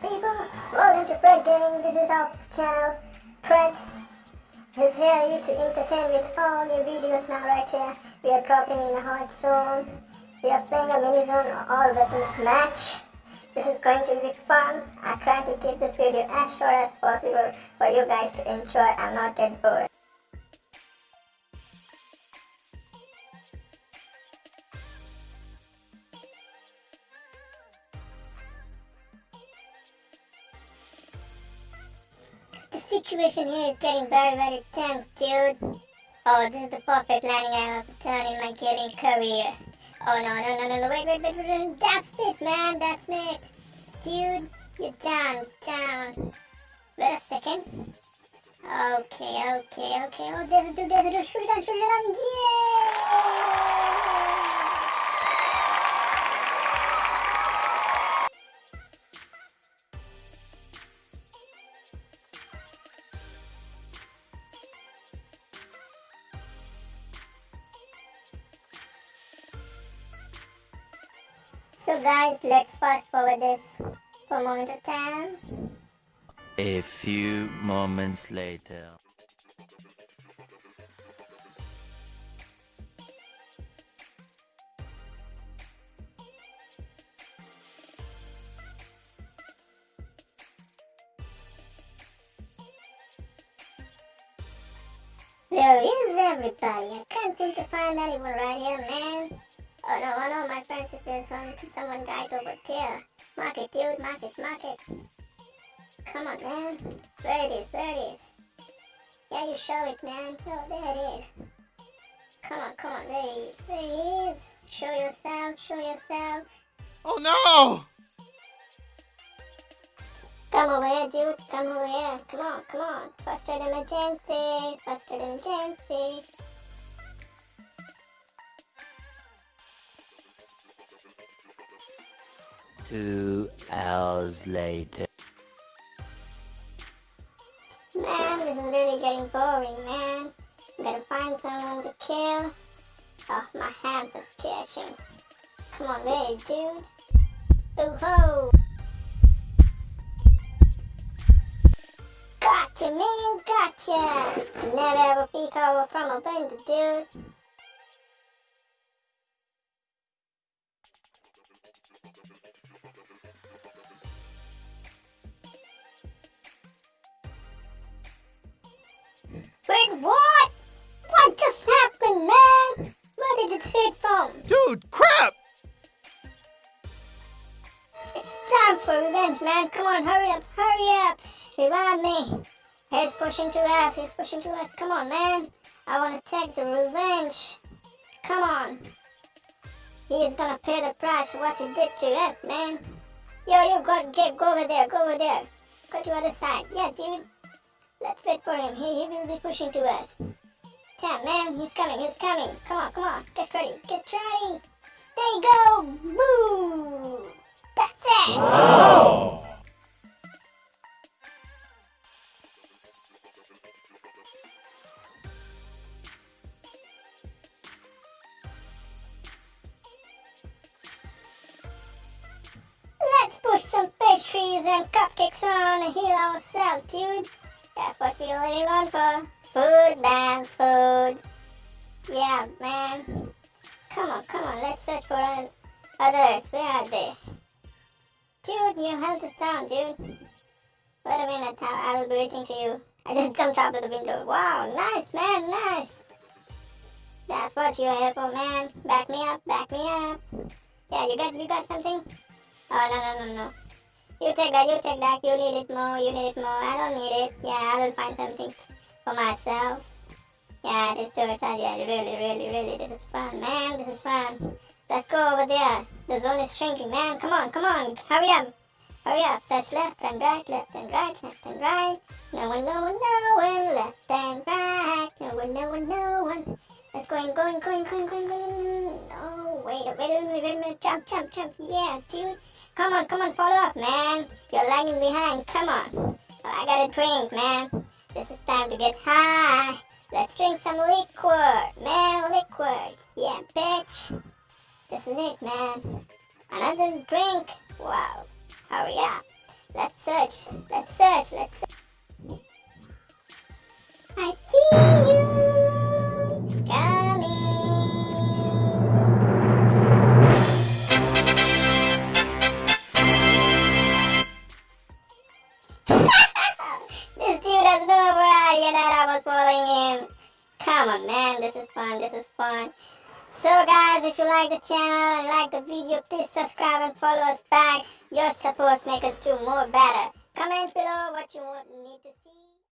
people, welcome to Fred Gaming, this is our channel, Fred is here you to entertain with all new videos now right here, we are dropping in a hard zone, we are playing a mini zone all weapons match, this is going to be fun, I try to keep this video as short as possible for you guys to enjoy and not get bored. Situation here is getting very very tense, dude. Oh, this is the perfect landing I have done in my gaming career. Oh no, no, no, no, wait, wait, wait, wait, wait. That's it, man, that's it. Dude, you're down, down. Wait a second. Okay, okay, okay. Oh, there's a dude, there's a dude. Shoot it down, shoot it down. Yeah! So guys, let's fast forward this for a moment of time. A few moments later. Where is everybody? I can't seem to find anyone right here, man. Oh no, oh no, my friend says there's one, someone died over there. Mark it, dude, mark it, mark it. Come on, man. Where it is, where it is. Yeah, you show it, man. Oh, there it is. Come on, come on, there he is, there he is. Show yourself, show yourself. Oh no! Come over here, dude, come over here. Come on, come on. Aid emergency, aid emergency. Two hours later. Man, this is really getting boring, man. Gotta find someone to kill. Oh, my hands are sketching. Come on, there, dude. Ooh ho! Gotcha, man, gotcha! Never ever peek over from a window, dude. For revenge, man. Come on, hurry up, hurry up. Revive me. He's pushing to us, he's pushing to us. Come on, man. I want to take the revenge. Come on. He's gonna pay the price for what he did to us, man. Yo, you got to get go over there, go over there. Go to other side. Yeah, dude. Let's wait for him. He, he will be pushing to us. Damn, man. He's coming. He's coming. Come on, come on. Get ready. Get ready. There you go. Boo. Let's push some pastries and cupcakes on and heal ourselves, dude. That's what we're living on for. Food, man, food. Yeah, man. Come on, come on, let's search for others. Where are they? Dude, your health is down, dude. Wait a minute, I will be reaching to you. I just jumped out of the window. Wow, nice, man, nice. That's what you're here for, man. Back me up, back me up. Yeah, you got, you got something? Oh, no, no, no, no. You take that, you take that, you need it more, you need it more, I don't need it. Yeah, I will find something for myself. Yeah, this side, yeah, really, really, really, this is fun, man, this is fun. Let's go over there. The zone is shrinking, man. Come on, come on, hurry up. Hurry up, search left and right, left and right, left and right. No one, no one, no one, left and right. No one, no one, no one. Let's go in, going, going, going, going, going. Oh, wait, wait a minute, wait a minute. Jump, jump, jump. Yeah, dude. Come on, come on, follow up, man. You're lagging behind. Come on. Oh, I got a drink, man. This is time to get high. Let's drink some liquor, man, liquor. Yeah, bitch. This is it, man. Another drink. Wow. Hurry up. Let's search. Let's search. Let's search. I see you coming. this dude that I was following him. Come on, man. This is fun. This is fun. So guys, if you like the channel and like the video, please subscribe and follow us back. Your support makes us do more better. Comment below what you want need to see.